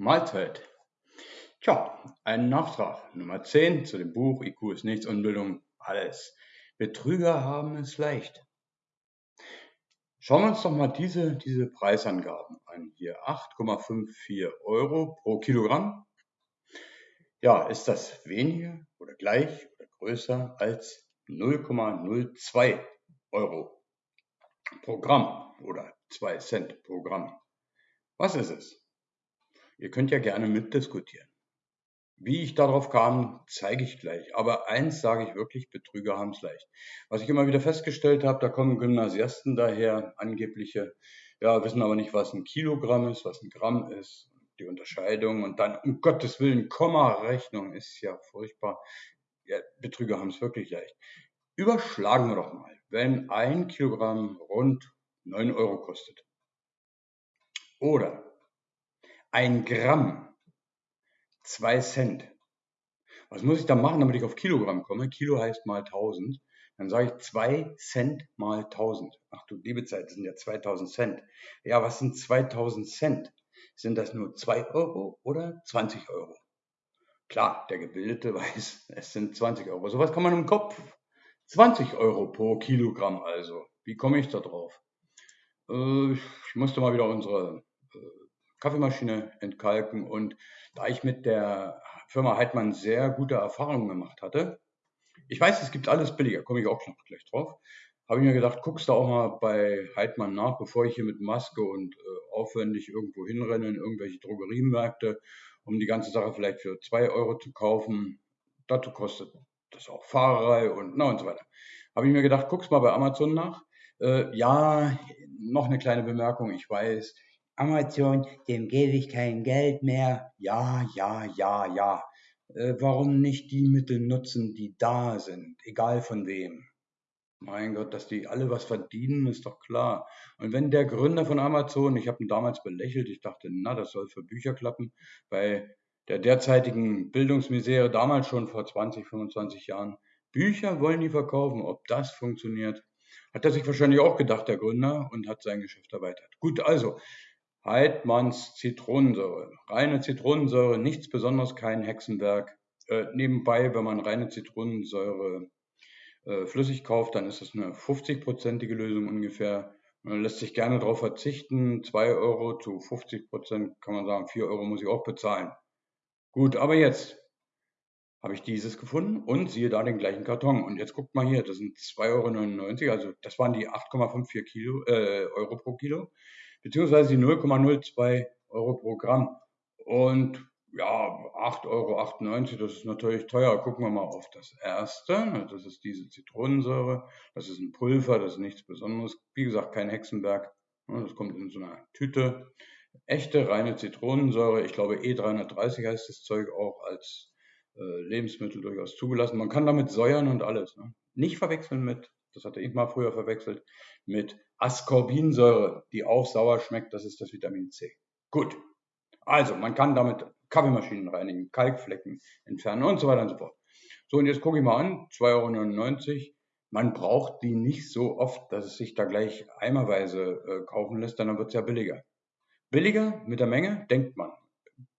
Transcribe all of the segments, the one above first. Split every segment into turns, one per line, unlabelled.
Mahlzeit. Tja, ein Nachtrag Nummer 10 zu dem Buch IQ ist nichts, Unbildung alles. Betrüger haben es leicht. Schauen wir uns doch mal diese, diese Preisangaben an. Hier 8,54 Euro pro Kilogramm. Ja, ist das weniger oder gleich oder größer als 0,02 Euro pro Gramm oder 2 Cent pro Gramm? Was ist es? Ihr könnt ja gerne mitdiskutieren. Wie ich darauf kam, zeige ich gleich. Aber eins sage ich wirklich, Betrüger haben es leicht. Was ich immer wieder festgestellt habe, da kommen Gymnasiasten daher, angebliche, ja, wissen aber nicht, was ein Kilogramm ist, was ein Gramm ist, die Unterscheidung und dann, um Gottes Willen, Komma-Rechnung ist ja furchtbar. Ja, Betrüger haben es wirklich leicht. Überschlagen wir doch mal, wenn ein Kilogramm rund 9 Euro kostet. Oder ein Gramm, zwei Cent. Was muss ich da machen, damit ich auf Kilogramm komme? Kilo heißt mal 1000. Dann sage ich zwei Cent mal 1000. Ach du liebe Zeit, das sind ja 2000 Cent. Ja, was sind 2000 Cent? Sind das nur 2 Euro oder 20 Euro? Klar, der Gebildete weiß, es sind 20 Euro. Sowas kann man im Kopf. 20 Euro pro Kilogramm also. Wie komme ich da drauf? Äh, ich musste mal wieder unsere äh, Kaffeemaschine entkalken. Und da ich mit der Firma Heidmann sehr gute Erfahrungen gemacht hatte, ich weiß, es gibt alles billiger, komme ich auch noch gleich drauf, habe ich mir gedacht, guckst du auch mal bei Heidmann nach, bevor ich hier mit Maske und äh, aufwendig irgendwo hinrenne in irgendwelche Drogeriemärkte, um die ganze Sache vielleicht für zwei Euro zu kaufen. Dazu kostet das auch Fahrerei und na und so weiter. Habe ich mir gedacht, guckst mal bei Amazon nach. Äh, ja, noch eine kleine Bemerkung, ich weiß, Amazon, dem gebe ich kein Geld mehr. Ja, ja, ja, ja. Äh, warum nicht die Mittel nutzen, die da sind, egal von wem? Mein Gott, dass die alle was verdienen, ist doch klar. Und wenn der Gründer von Amazon, ich habe ihn damals belächelt, ich dachte, na, das soll für Bücher klappen, bei der derzeitigen Bildungsmisere, damals schon vor 20, 25 Jahren, Bücher wollen die verkaufen, ob das funktioniert, hat er sich wahrscheinlich auch gedacht, der Gründer, und hat sein Geschäft erweitert. Gut, also, Heidmanns Zitronensäure. Reine Zitronensäure, nichts Besonderes, kein Hexenwerk. Äh, nebenbei, wenn man reine Zitronensäure äh, flüssig kauft, dann ist das eine 50-prozentige Lösung ungefähr. Man lässt sich gerne darauf verzichten. 2 Euro zu 50 Prozent kann man sagen, 4 Euro muss ich auch bezahlen. Gut, aber jetzt habe ich dieses gefunden und siehe da den gleichen Karton. Und jetzt guckt mal hier, das sind 2,99 Euro, also das waren die 8,54 Kilo, äh, Euro pro Kilo beziehungsweise die 0,02 Euro pro Gramm. Und ja, 8,98 Euro, das ist natürlich teuer. Gucken wir mal auf das erste. Das ist diese Zitronensäure. Das ist ein Pulver, das ist nichts Besonderes. Wie gesagt, kein Hexenberg. Das kommt in so einer Tüte. Echte, reine Zitronensäure. Ich glaube, E330 heißt das Zeug auch als äh, Lebensmittel durchaus zugelassen. Man kann damit säuern und alles. Ne? Nicht verwechseln mit das hatte ich mal früher verwechselt, mit Ascorbinsäure, die auch sauer schmeckt, das ist das Vitamin C. Gut, also man kann damit Kaffeemaschinen reinigen, Kalkflecken entfernen und so weiter und so fort. So, und jetzt gucke ich mal an, 2,99 Euro. Man braucht die nicht so oft, dass es sich da gleich eimerweise äh, kaufen lässt, dann wird es ja billiger. Billiger mit der Menge, denkt man.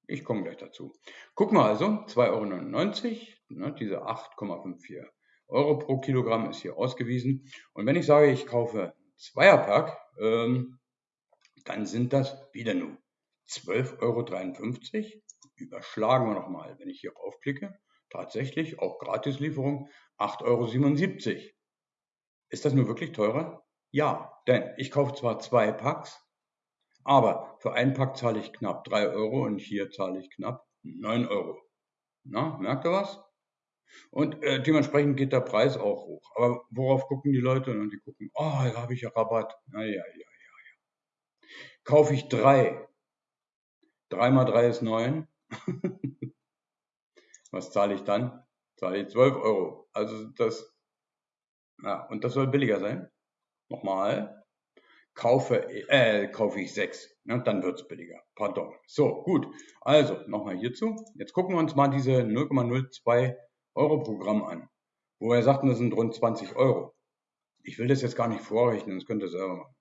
Ich komme gleich dazu. Gucken wir also, 2,99 Euro, ne, diese 8,54 Euro pro Kilogramm ist hier ausgewiesen. Und wenn ich sage, ich kaufe Zweierpack, ähm, dann sind das wieder nur 12,53 Euro. Überschlagen wir nochmal, wenn ich hier aufklicke. Tatsächlich, auch Gratislieferung, 8,77 Euro. Ist das nur wirklich teurer? Ja, denn ich kaufe zwar zwei Packs, aber für ein Pack zahle ich knapp 3 Euro und hier zahle ich knapp 9 Euro. Na, merkt ihr was? Und äh, dementsprechend geht der Preis auch hoch. Aber worauf gucken die Leute? Und die gucken, oh, da habe ich ja Rabatt. Ja, ja, ja, ja, ja. Kaufe ich drei. Drei mal drei ist neun. Was zahle ich dann? Zahle ich zwölf Euro. Also das, ja, und das soll billiger sein. Nochmal. Kaufe, äh, kaufe ich sechs. Ne, dann wird's billiger. Pardon. So, gut. Also, nochmal hierzu. Jetzt gucken wir uns mal diese 0,02 Euro-Programm an, wo er sagt, das sind rund 20 Euro. Ich will das jetzt gar nicht vorrechnen, das könnt ihr selber machen.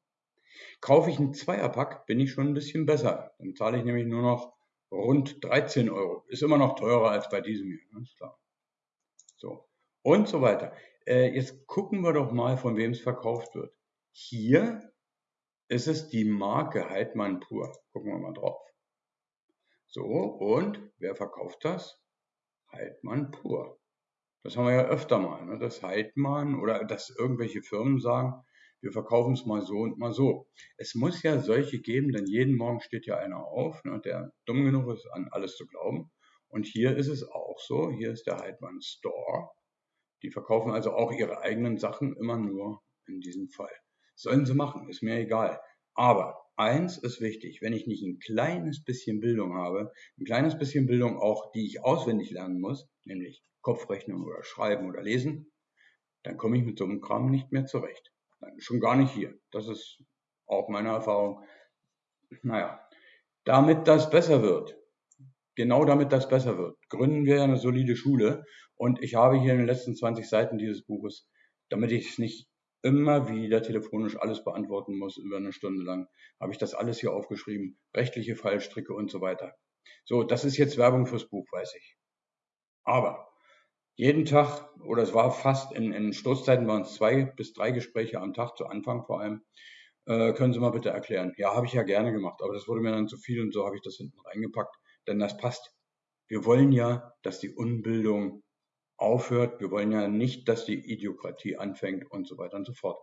Kaufe ich einen Zweierpack, bin ich schon ein bisschen besser. Dann zahle ich nämlich nur noch rund 13 Euro. Ist immer noch teurer als bei diesem hier, ganz klar. So. Und so weiter. Äh, jetzt gucken wir doch mal, von wem es verkauft wird. Hier ist es die Marke Heidmann Pur. Gucken wir mal drauf. So, und wer verkauft das? Heidmann Pur. Das haben wir ja öfter mal, ne? dass Heidmann oder dass irgendwelche Firmen sagen, wir verkaufen es mal so und mal so. Es muss ja solche geben, denn jeden Morgen steht ja einer auf, ne, der dumm genug ist, an alles zu glauben. Und hier ist es auch so, hier ist der Heidmann Store. Die verkaufen also auch ihre eigenen Sachen immer nur in diesem Fall. Sollen sie machen, ist mir egal. Aber eins ist wichtig, wenn ich nicht ein kleines bisschen Bildung habe, ein kleines bisschen Bildung auch, die ich auswendig lernen muss, nämlich Kopfrechnen oder Schreiben oder Lesen, dann komme ich mit so einem Kram nicht mehr zurecht. Nein, schon gar nicht hier. Das ist auch meine Erfahrung. Naja, damit das besser wird, genau damit das besser wird, gründen wir eine solide Schule. Und ich habe hier in den letzten 20 Seiten dieses Buches, damit ich es nicht immer wieder telefonisch alles beantworten muss über eine Stunde lang, habe ich das alles hier aufgeschrieben. Rechtliche Fallstricke und so weiter. So, das ist jetzt Werbung fürs Buch, weiß ich. Aber jeden Tag, oder es war fast in, in Stoßzeiten waren es zwei bis drei Gespräche am Tag, zu Anfang vor allem. Äh, können Sie mal bitte erklären? Ja, habe ich ja gerne gemacht, aber das wurde mir dann zu viel und so habe ich das hinten reingepackt, denn das passt. Wir wollen ja, dass die Unbildung aufhört. Wir wollen ja nicht, dass die Idiokratie anfängt und so weiter und so fort.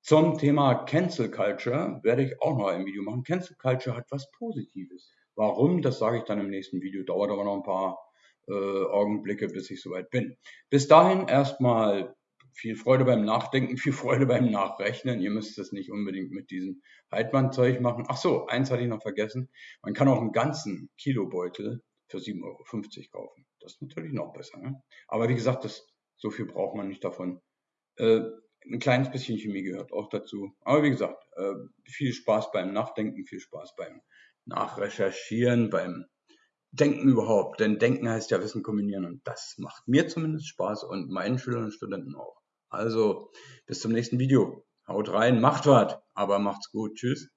Zum Thema Cancel Culture werde ich auch noch ein Video machen. Cancel Culture hat was Positives. Warum? Das sage ich dann im nächsten Video. Dauert aber noch ein paar äh, Augenblicke, bis ich soweit bin. Bis dahin erstmal viel Freude beim Nachdenken, viel Freude beim Nachrechnen. Ihr müsst es nicht unbedingt mit diesem Heidmann-Zeug machen. Ach so, eins hatte ich noch vergessen. Man kann auch einen ganzen Kilobeutel für 7,50 Euro kaufen. Das ist natürlich noch besser. Ne? Aber wie gesagt, das, so viel braucht man nicht davon. Äh, ein kleines bisschen Chemie gehört auch dazu. Aber wie gesagt, äh, viel Spaß beim Nachdenken, viel Spaß beim Nachrecherchieren, beim Denken überhaupt. Denn Denken heißt ja Wissen kombinieren und das macht mir zumindest Spaß und meinen Schülern und Studenten auch. Also bis zum nächsten Video. Haut rein, macht was, aber macht's gut. Tschüss.